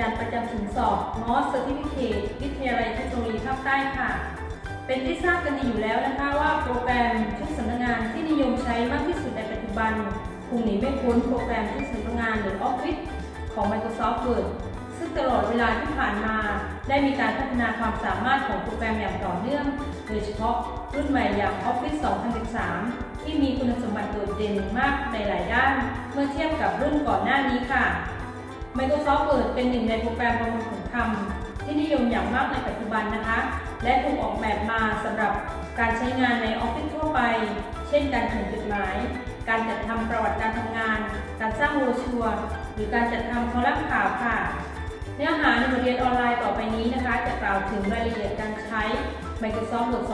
จารย์ประจำศูนย์สอบ MOS Certificate วิทยาลัยเทคโนโลยีภาคใต้ค่ะ เป็นที่ทราบกันดีอยู่แล้วนะคะว่าโปรแกรมชุดสำนักงานที่นิยมใช้มากที่สุดในปัจจุบันคงหนีไม่พ้นโปรแกรมชุดสำนักงานหรือ Office ของ Microsoft Word ซึ่งตลอดเวลาที่ผ่านมา ได้มีการพัฒนาความสามารถของโปรแกรมอย่างต่อเนื่อง โดยเฉพาะรุ่นใหม่อย่าง Office 2013 ที่มีคุณสมบัติโดดเด่นมากในหลายด้าน เมื่อเทียบกับรุ่นก่อนหน้านี้ค่ะ Microsoft Word เป็นหนึ่งในโปรแกรมประมวลผลคำที่นิยมอย่างมากในปัจจุบันนะคะ และถูกออกแบบมาสำหรับการใช้งานในออฟฟิศทั่วไป เช่นการเขียนจดหมาย การจัดทำประวัติการทำงาน การสร้างโบรชัวหรือการจัดทำคอลัมน์ข่าวค่ะ เนื้อหาในบทเรียนออนไลน์ต่อไปนี้นะคะ จะกล่าวถึงรายละเอียดการใช้ Microsoft Word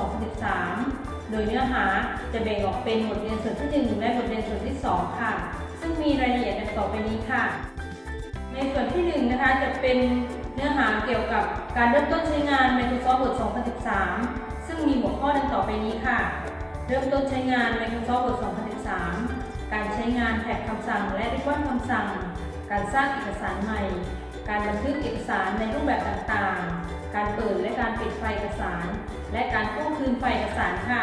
2013 โดยเนื้อหาจะแบ่งออกเป็นบทเรียนส่วนที่ 1 และบทเรียนส่วนที่ 2 ค่ะ ซึ่งมีรายละเอียดดังต่อไปนี้ค่ะ ในส่วนที่1นงนะคะจะเป็นเนื้อหาเกี่ยวกับการเริ่มต้นใช้งาน Microsoft Word 2013 ซึ่งมีหัวข้อดังต่อไปนี้ค่ะ เริ่มต้นใช้งาน Microsoft Word 2013 การใช้งานแท็บคำสั่งและริบบิ้นคำสั่ง การสร้างเอกสารใหม่ การบันทึกเอกสารในรูปแบบต่างๆ การเปิดและการปิดไฟล์เอกสาร และการกู้คืนไฟล์เอกสารค่ะ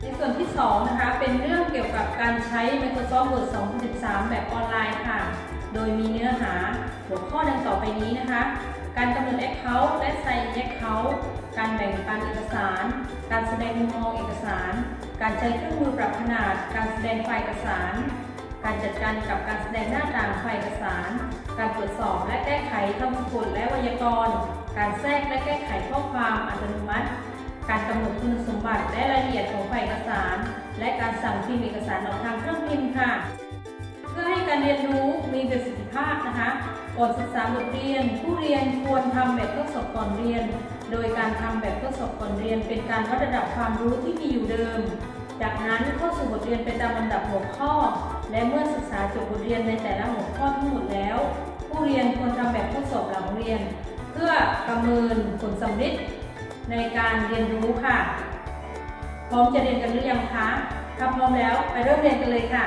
ในส่วนที่2นะคะเป็นเรื่องเกี่ยวกับการใช้ Microsoft Word 2013 แบบออนไลน์ค่ะ โดยมีเนื้อหาหัวข้อดังต่อไปนี้นะคะ การกำหนด Account และ Sign Account การแบ่งปันเอกสาร การแสดงมุมมองเอกสาร การใช้เครื่องมือปรับขนาด การแสดงไฟล์เอกสาร การจัดการกับการแสดงหน้าต่างไฟล์เอกสาร การตรวจสอบและแก้ไขคำสะกดและไวยากรณ์ การแทรกและแก้ไขข้อความอัตโนมัติ การกำหนดคุณสมบัติและรายละเอียดของไฟล์เอกสาร และการสั่งพิมพ์เอกสารออกทางเครื่องพิมพ์ค่ะ นะคะก่อนศึกษาบทเรียน ผู้เรียนควรทำแบบทดสอบก่อนเรียน โดยการทำแบบทดสอบก่อนเรียน เป็นการวัดระดับความรู้ที่มีอยู่เดิม จากนั้นเข้าสู่บทเรียนไปตามลำดับหัวข้อ และเมื่อศึกษาจบบทเรียนในแต่ละหัวข้อทั้งหมดแล้ว ผู้เรียนควรทำแบบทดสอบหลังเรียน เพื่อประเมินผลสำเร็จในการเรียนรู้ค่ะ พร้อมจะเรียนกันหรือยังคะถ้าพร้อมแล้วไปเริ่มเรียนกันเลยค่ะ